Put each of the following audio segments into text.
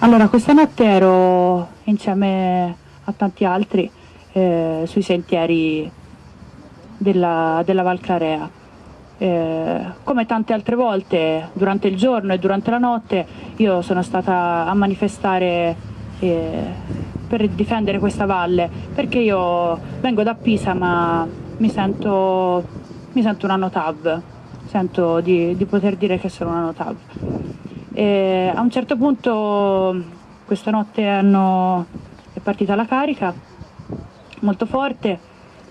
Allora, questa notte ero insieme a tanti altri eh, sui sentieri della, della Val Clarea. Eh, come tante altre volte durante il giorno e durante la notte io sono stata a manifestare eh, per difendere questa valle perché io vengo da Pisa ma mi sento, mi sento una notav, sento di, di poter dire che sono una notav. E a un certo punto questa notte hanno, è partita la carica molto forte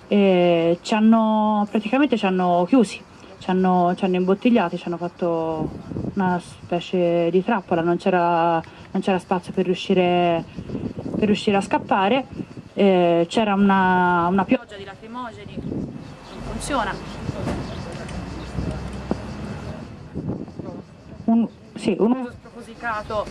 e ci hanno, praticamente ci hanno chiusi, ci hanno, ci hanno imbottigliati, ci hanno fatto una specie di trappola, non c'era, spazio per riuscire, per riuscire a scappare, c'era una, una pioggia di lacrimogeni, non funziona. Un, sì, un uso spropositato.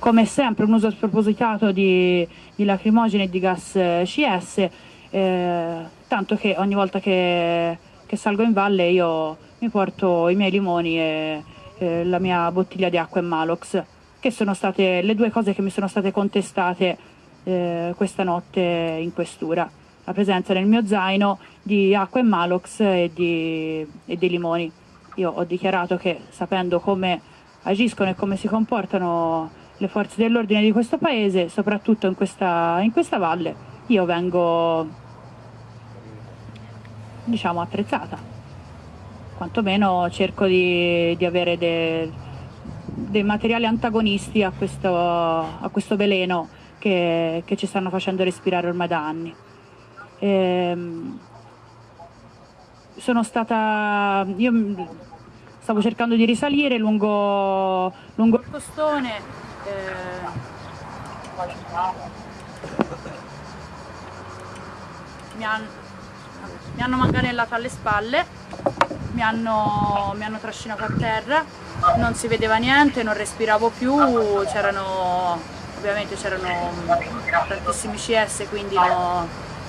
Come sempre un uso spropositato di, di lacrimogeni e di gas eh, CS eh, tanto che ogni volta che, che, salgo in valle io mi porto i miei limoni e eh, la mia bottiglia di acqua e Malox che sono state le due cose che mi sono state contestate eh, questa notte in questura. La presenza nel mio zaino di acqua e Malox e, di, e dei limoni. Io ho dichiarato che sapendo come agiscono e come si comportano le forze dell'ordine di questo paese, soprattutto in questa, in questa valle, io vengo diciamo attrezzata. Quantomeno cerco di, di avere dei, dei materiali antagonisti a questo, a questo veleno che, che ci stanno facendo respirare ormai da anni. Ehm, sono stata, io stavo cercando di risalire lungo, lungo il costone, eh, mi, han, mi, hanno manganellato alle spalle, mi hanno, mi hanno trascinato a terra, non si vedeva niente, non respiravo più, c'erano ovviamente c'erano tantissimi CS quindi no,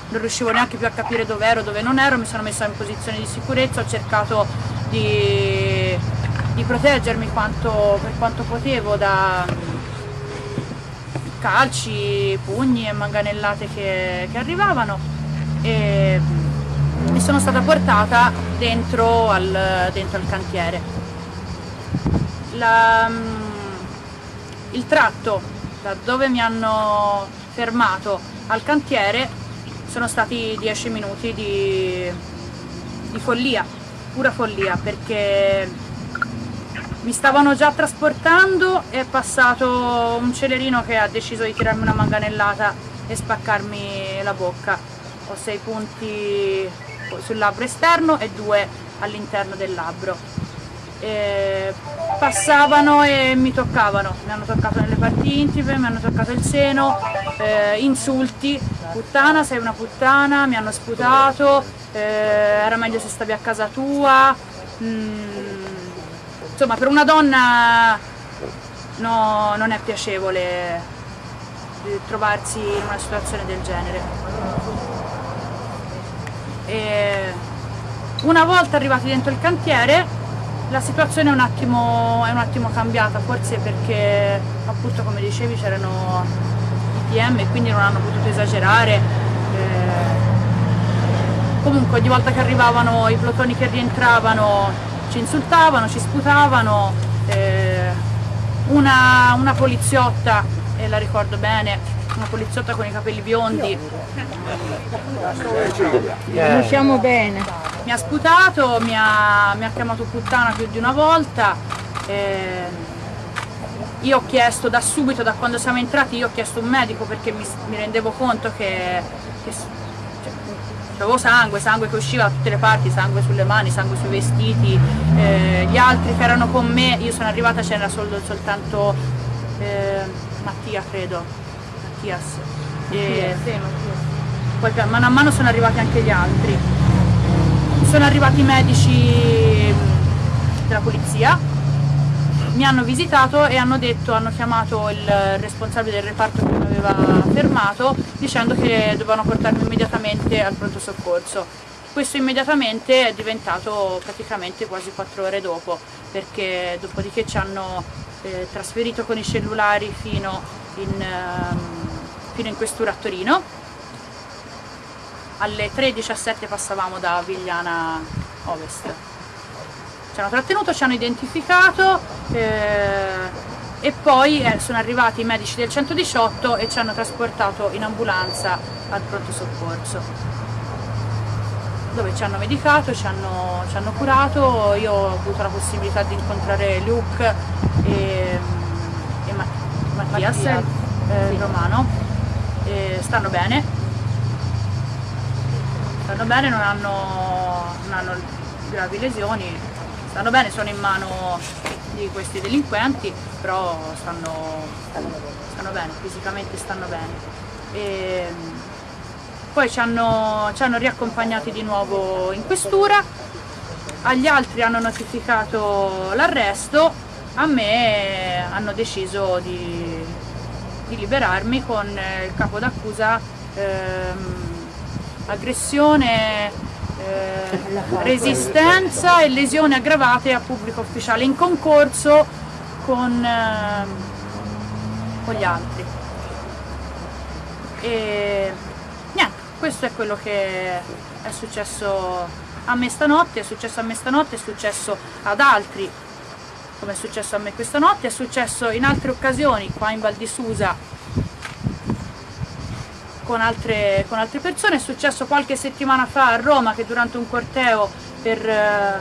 non riuscivo neanche più a capire dove ero, dove non ero, mi sono messa in posizione di sicurezza, ho cercato di, di proteggermi quanto, per quanto potevo da calci, pugni e manganellate che, che arrivavano e mi sono stata portata dentro al, dentro al cantiere. La, il tratto da dove mi hanno fermato al cantiere sono stati 10 minuti di, di follia, pura follia, perché mi stavano già trasportando è passato un celerino che ha deciso di tirarmi una manganellata e spaccarmi la bocca. Ho sei punti sul labbro esterno e due all'interno del labbro. Passavano e mi toccavano, mi hanno toccato nelle parti intime, mi hanno toccato il seno, eh, insulti, puttana sei una puttana, mi hanno sputato, eh, era meglio se stavi a casa tua, mm, insomma per una donna no, non è piacevole trovarsi in una situazione del genere. E una volta arrivati dentro il cantiere la situazione è un, attimo, è un attimo cambiata, forse perché appunto come dicevi c'erano i PM e quindi non hanno potuto esagerare. Eh, comunque ogni volta che arrivavano i plotoni che rientravano ci insultavano, ci sputavano, eh, una, una poliziotta, e la ricordo bene, una poliziotta con i capelli biondi. Conosciamo bene. Mi ha sputato, mi ha, mi ha, chiamato puttana più di una volta. Eh, io ho chiesto da subito, da quando siamo entrati, io ho chiesto un medico perché mi, mi rendevo conto che, che cioè, avevo sangue, sangue che usciva da tutte le parti, sangue sulle mani, sangue sui vestiti, eh, gli altri che erano con me, io sono arrivata c'era sol, soltanto eh, Mattia credo, Mattias. E sì, poi mano a mano sono arrivati anche gli altri. Sono arrivati i medici della polizia, mi hanno visitato e hanno detto, hanno chiamato il responsabile del reparto che mi aveva fermato dicendo che dovevano portarmi immediatamente al pronto soccorso. questo immediatamente è diventato praticamente quasi 4 ore dopo, perché dopodiché ci hanno eh, trasferito con i cellulari fino in, ehm, fino in questura a Torino. Alle 3.17 passavamo da Vigliana Ovest. Ci hanno trattenuto, ci hanno identificato eh, e poi eh, sono arrivati i medici del 118 e ci hanno trasportato in ambulanza al pronto soccorso dove ci hanno medicato, ci hanno, ci hanno curato, io ho avuto la possibilità di incontrare Luke e, e Mattias, Mattia, eh, sì. Romano, e stanno bene, stanno bene, non hanno, non hanno gravi lesioni, stanno bene, sono in mano di questi delinquenti, però stanno, stanno bene, fisicamente stanno bene. E poi ci hanno, ci hanno riaccompagnati di nuovo in questura, agli altri hanno notificato l'arresto, a me hanno deciso di, di liberarmi con il capo d'accusa ehm, aggressione, eh, resistenza e lesioni aggravate a pubblico ufficiale in concorso con, eh, con gli altri. E, niente, questo è quello che è successo a me stanotte, è successo a me stanotte, è successo ad altri, come è successo a me questa notte, è successo in altre occasioni qua in Val di Susa con altre, con altre persone, è successo qualche settimana fa a Roma che durante un corteo per, eh,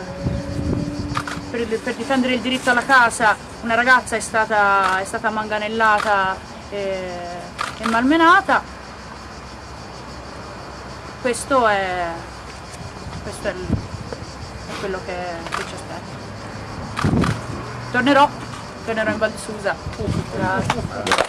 per, per difendere il diritto alla casa una ragazza è stata, è stata manganellata e, e malmenata questo è, questo è, il, è quello che, che, ci aspetta. Tornerò, tornerò in Val di Susa. Uh.